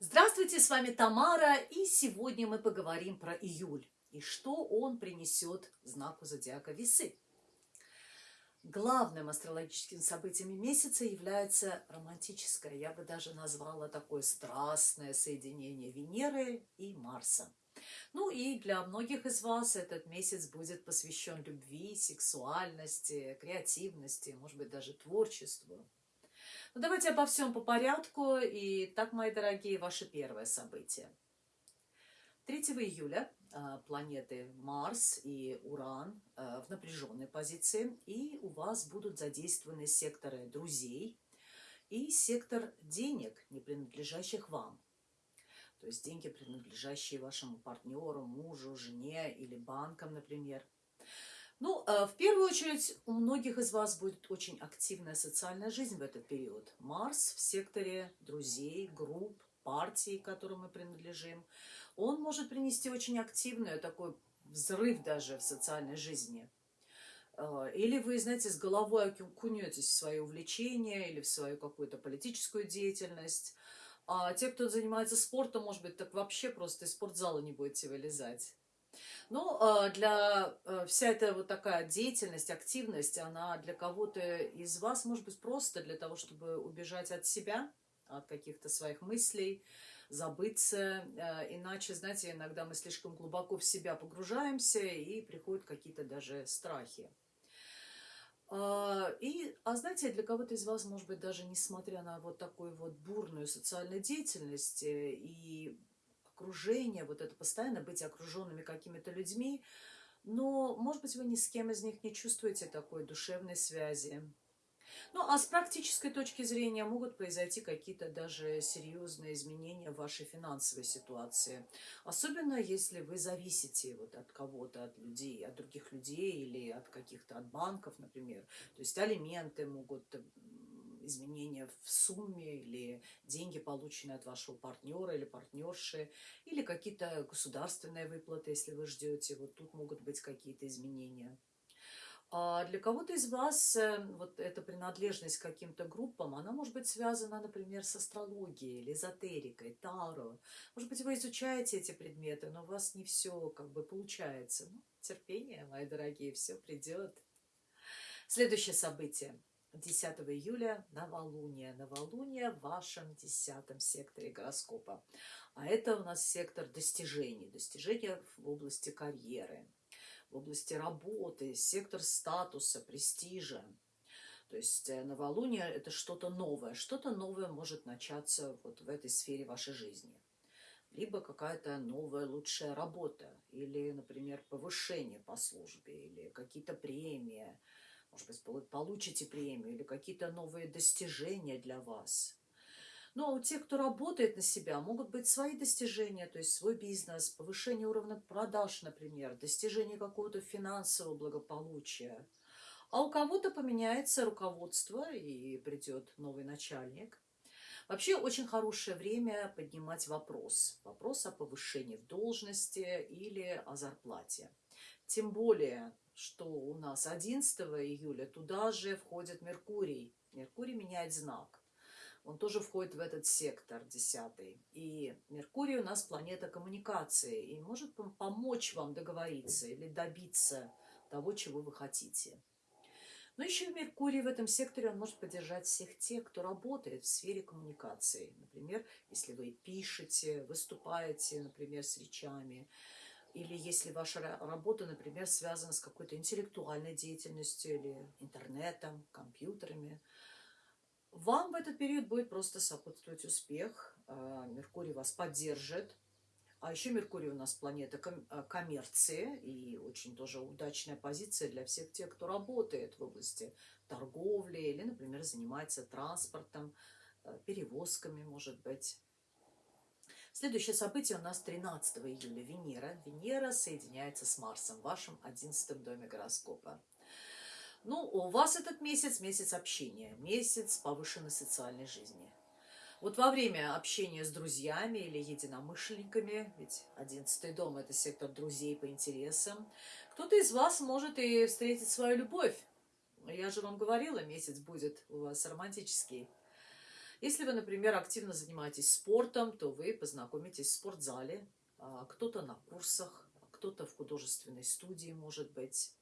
Здравствуйте, с вами Тамара, и сегодня мы поговорим про июль и что он принесет знаку зодиака Весы. Главным астрологическим событием месяца является романтическое, я бы даже назвала такое страстное соединение Венеры и Марса. Ну и для многих из вас этот месяц будет посвящен любви, сексуальности, креативности, может быть, даже творчеству. Ну, давайте обо всем по порядку. И так, мои дорогие, ваше первое событие. 3 июля а, планеты Марс и Уран а, в напряженной позиции, и у вас будут задействованы секторы друзей и сектор денег, не принадлежащих вам. То есть деньги, принадлежащие вашему партнеру, мужу, жене или банкам, например – ну, э, в первую очередь, у многих из вас будет очень активная социальная жизнь в этот период. Марс в секторе друзей, групп, партий, которым мы принадлежим, он может принести очень активную такой взрыв даже в социальной жизни. Э, или вы, знаете, с головой окунетесь в свое увлечение или в свою какую-то политическую деятельность. А те, кто занимается спортом, может быть, так вообще просто из спортзала не будете вылезать. Ну, а, для э, вся эта вот такая деятельность, активность, она для кого-то из вас может быть просто для того, чтобы убежать от себя, от каких-то своих мыслей, забыться. Э, иначе, знаете, иногда мы слишком глубоко в себя погружаемся и приходят какие-то даже страхи. А, и, а знаете, для кого-то из вас, может быть, даже несмотря на вот такую вот бурную социальную деятельность э, и окружение, вот это постоянно быть окруженными какими-то людьми, но, может быть, вы ни с кем из них не чувствуете такой душевной связи. Ну, а с практической точки зрения могут произойти какие-то даже серьезные изменения в вашей финансовой ситуации. Особенно, если вы зависите вот от кого-то, от людей, от других людей или от каких-то, от банков, например. То есть алименты могут изменения в сумме или деньги, полученные от вашего партнера или партнерши, или какие-то государственные выплаты, если вы ждете. Вот тут могут быть какие-то изменения. А для кого-то из вас э, вот эта принадлежность к каким-то группам, она может быть связана, например, с астрологией или эзотерикой, таро. Может быть, вы изучаете эти предметы, но у вас не все как бы получается. Ну, терпение, мои дорогие, все придет. Следующее событие. 10 июля новолуние. Новолуние в вашем десятом секторе гороскопа. А это у нас сектор достижений. Достижения в области карьеры, в области работы, сектор статуса, престижа. То есть э, новолуние – это что-то новое. Что-то новое может начаться вот в этой сфере вашей жизни. Либо какая-то новая лучшая работа, или, например, повышение по службе, или какие-то премии – может быть, получите премию или какие-то новые достижения для вас. Ну, а у тех, кто работает на себя, могут быть свои достижения, то есть свой бизнес, повышение уровня продаж, например, достижение какого-то финансового благополучия. А у кого-то поменяется руководство и придет новый начальник. Вообще очень хорошее время поднимать вопрос. Вопрос о повышении в должности или о зарплате. Тем более что у нас 11 июля туда же входит Меркурий. Меркурий меняет знак. Он тоже входит в этот сектор 10. И Меркурий у нас планета коммуникации и может помочь вам договориться или добиться того, чего вы хотите. Но еще Меркурий в этом секторе, он может поддержать всех тех, кто работает в сфере коммуникации. Например, если вы пишете, выступаете, например, с речами, или если ваша работа, например, связана с какой-то интеллектуальной деятельностью или интернетом, компьютерами, вам в этот период будет просто сопутствовать успех. А, Меркурий вас поддержит. А еще Меркурий у нас планета а, коммерции и очень тоже удачная позиция для всех тех, кто работает в области торговли или, например, занимается транспортом, а, перевозками, может быть. Следующее событие у нас 13 июля. Венера. Венера соединяется с Марсом в вашем 11 доме гороскопа. Ну, у вас этот месяц – месяц общения, месяц повышенной социальной жизни. Вот во время общения с друзьями или единомышленниками, ведь одиннадцатый дом – это сектор друзей по интересам, кто-то из вас может и встретить свою любовь. Я же вам говорила, месяц будет у вас романтический. Если вы, например, активно занимаетесь спортом, то вы познакомитесь в спортзале, а, кто-то на курсах, кто-то в художественной студии, может быть.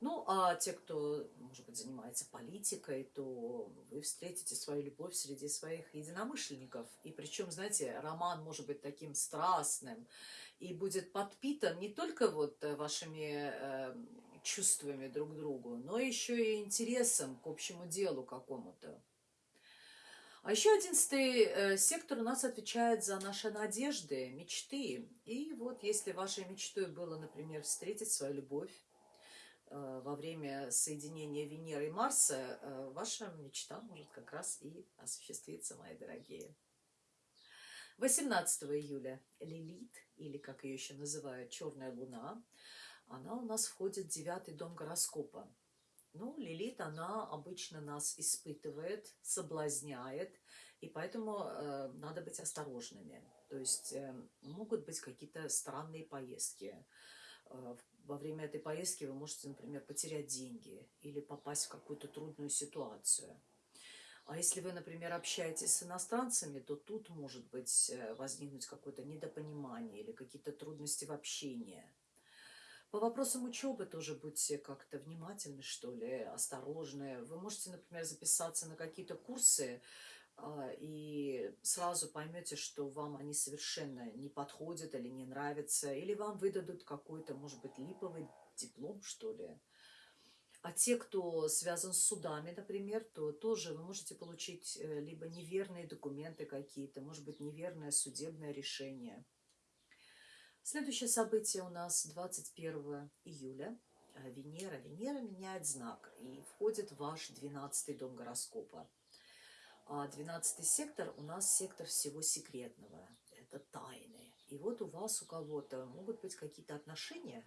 Ну, а те, кто, может быть, занимается политикой, то вы встретите свою любовь среди своих единомышленников. И причем, знаете, роман может быть таким страстным и будет подпитан не только вот вашими э, чувствами друг к другу, но еще и интересом к общему делу какому-то. А еще одиннадцатый э, сектор у нас отвечает за наши надежды, мечты. И вот если вашей мечтой было, например, встретить свою любовь, Э, во время соединения Венеры и Марса э, ваша мечта может как раз и осуществиться, мои дорогие. 18 июля Лилит, или как ее еще называют, Черная Луна, она у нас входит в девятый дом гороскопа. Ну, Лилит, она обычно нас испытывает, соблазняет, и поэтому э, надо быть осторожными. То есть э, могут быть какие-то странные поездки, э, во время этой поездки вы можете, например, потерять деньги или попасть в какую-то трудную ситуацию. А если вы, например, общаетесь с иностранцами, то тут может быть э, возникнуть какое-то недопонимание или какие-то трудности в общении. По вопросам учебы тоже будьте как-то внимательны, что ли, осторожны. Вы можете, например, записаться на какие-то курсы, а, и сразу поймете, что вам они совершенно не подходят или не нравятся, или вам выдадут какой-то, может быть, липовый диплом, что ли. А те, кто связан с судами, например, то тоже вы можете получить э, либо неверные документы какие-то, может быть, неверное судебное решение. Следующее событие у нас 21 июля. Э, Венера. Венера меняет знак и входит в ваш 12 дом гороскопа. А 12 сектор у нас сектор всего секретного. Это тайны. И вот у вас, у кого-то могут быть какие-то отношения,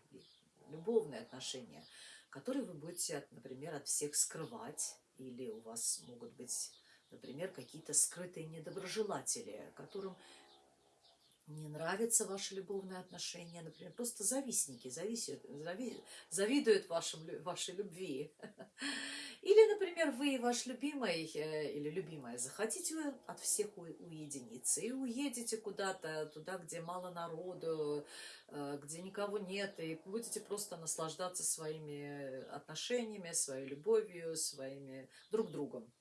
любовные отношения, которые вы будете, например, от всех скрывать. Или у вас могут быть, например, какие-то скрытые недоброжелатели, которым не нравятся ваши любовные отношения, например, просто завистники, зависят, зави, завидуют вашим, вашей любви. Или, например, вы и ваш любимый э, или любимая захотите от всех уединиться и уедете куда-то туда, где мало народу, э, где никого нет, и будете просто наслаждаться своими отношениями, своей любовью, своими друг другом.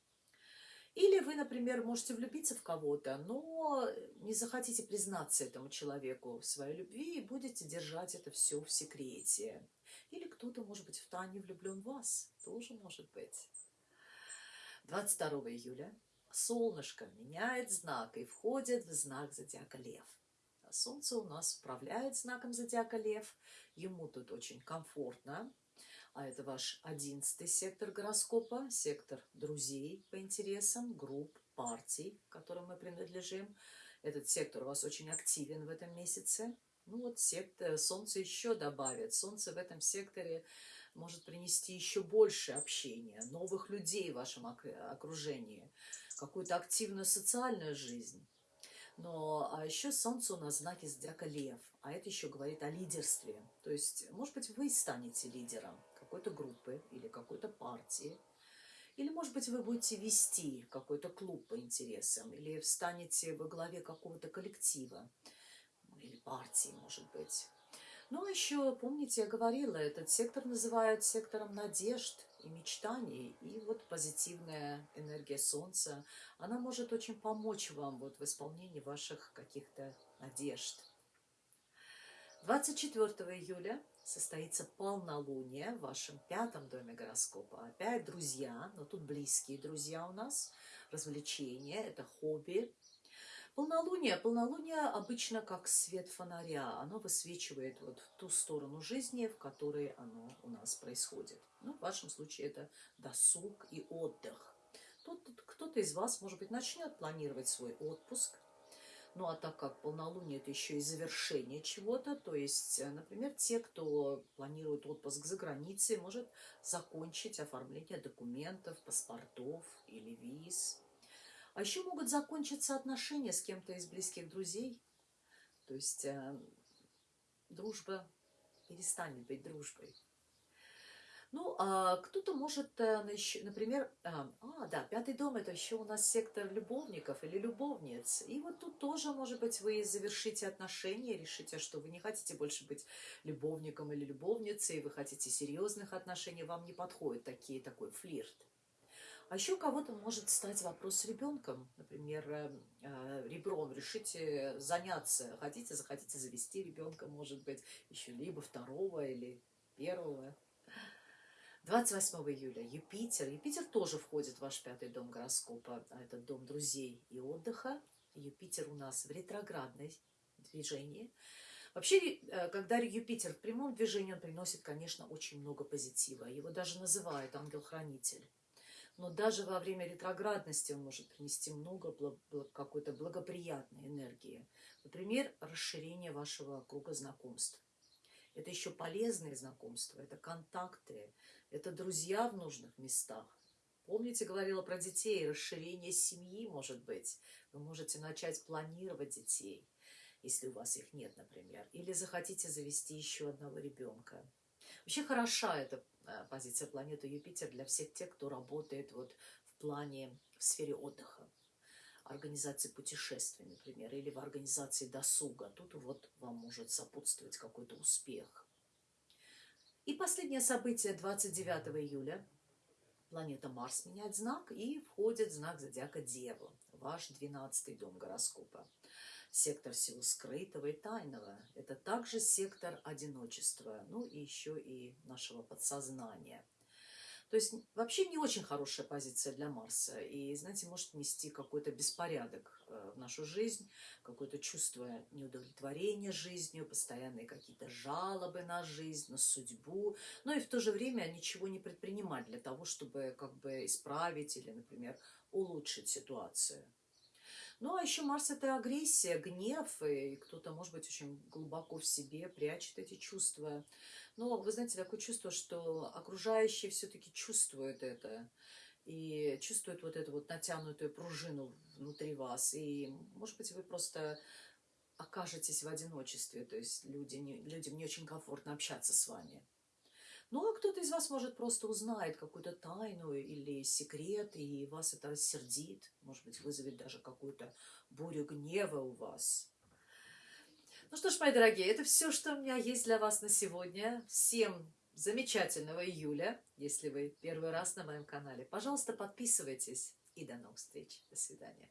Или вы, например, можете влюбиться в кого-то, но не захотите признаться этому человеку в своей любви и будете держать это все в секрете. Или кто-то, может быть, в тайне влюблен в вас. Тоже может быть. 22 июля солнышко меняет знак и входит в знак зодиака Лев. Солнце у нас управляет знаком зодиака Лев. Ему тут очень комфортно. А это ваш одиннадцатый сектор гороскопа, сектор друзей по интересам, групп, партий, к которым мы принадлежим. Этот сектор у вас очень активен в этом месяце. Ну вот сектор, Солнце еще добавит. Солнце в этом секторе может принести еще больше общения, новых людей в вашем окружении, какую-то активную социальную жизнь. Но а еще Солнце у нас в знаке зодиака Лев, а это еще говорит о лидерстве. То есть, может быть, вы станете лидером какой-то группы или какой-то партии. Или, может быть, вы будете вести какой-то клуб по интересам, или встанете во главе какого-то коллектива или партии, может быть. Ну, а еще, помните, я говорила, этот сектор называют сектором надежд и мечтаний. И вот позитивная энергия Солнца, она может очень помочь вам вот в исполнении ваших каких-то надежд. 24 июля состоится полнолуние в вашем пятом доме гороскопа. Опять друзья, но тут близкие друзья у нас, развлечения, это хобби, Полнолуние. Полнолуние обычно как свет фонаря. Оно высвечивает вот ту сторону жизни, в которой оно у нас происходит. Ну, в вашем случае это досуг и отдых. Тут кто-то из вас, может быть, начнет планировать свой отпуск. Ну, а так как полнолуние – это еще и завершение чего-то, то есть, э, например, те, кто планирует отпуск за границей, может закончить оформление документов, паспортов или виз – а еще могут закончиться отношения с кем-то из близких друзей. То есть э, дружба перестанет быть дружбой. Ну, а кто-то может, э, например, а, а, да, пятый дом это еще у нас сектор любовников или любовниц. И вот тут тоже, может быть, вы завершите отношения, решите, что вы не хотите больше быть любовником или любовницей, вы хотите серьезных отношений, вам не подходит такие, такой флирт. А еще у кого-то может стать вопрос с ребенком. Например, э, э, ребром решите заняться. Хотите, захотите завести ребенка, может быть, еще либо второго или первого. 28 июля Юпитер. Юпитер тоже входит в ваш пятый дом гороскопа. а Это дом друзей и отдыха. Юпитер у нас в ретроградной движении. Вообще, э, когда Юпитер в прямом движении, он приносит, конечно, очень много позитива. Его даже называют ангел-хранитель. Но даже во время ретроградности он может принести много какой-то благоприятной энергии. Например, расширение вашего круга знакомств. Это еще полезные знакомства, это контакты, это друзья в нужных местах. Помните, говорила про детей, расширение семьи может быть. Вы можете начать планировать детей, если у вас их нет, например. Или захотите завести еще одного ребенка. Вообще хороша эта э, позиция планеты Юпитер для всех тех, кто работает вот в плане в сфере отдыха организации путешествий, например, или в организации досуга. Тут вот вам может сопутствовать какой-то успех. И последнее событие 29 июля. Планета Марс меняет знак и входит в знак зодиака Дева, ваш 12 дом гороскопа. Сектор всего скрытого и тайного. Это также сектор одиночества, ну и еще и нашего подсознания – то есть вообще не очень хорошая позиция для Марса. И, знаете, может нести какой-то беспорядок э, в нашу жизнь, какое-то чувство неудовлетворения жизнью, постоянные какие-то жалобы на жизнь, на судьбу. Но и в то же время ничего не предпринимать для того, чтобы как бы исправить или, например, улучшить ситуацию. Ну, а еще Марс – это агрессия, гнев, и кто-то, может быть, очень глубоко в себе прячет эти чувства. Но, вы знаете, такое чувство, что окружающие все-таки чувствуют это, и чувствуют вот эту вот натянутую пружину внутри вас. И, может быть, вы просто окажетесь в одиночестве, то есть люди не, людям не очень комфортно общаться с вами. Ну, а кто-то из вас, может, просто узнает какую-то тайну или секрет, и вас это рассердит, может быть, вызовет даже какую-то бурю гнева у вас. Ну что ж, мои дорогие, это все, что у меня есть для вас на сегодня. Всем замечательного июля, если вы первый раз на моем канале. Пожалуйста, подписывайтесь и до новых встреч. До свидания.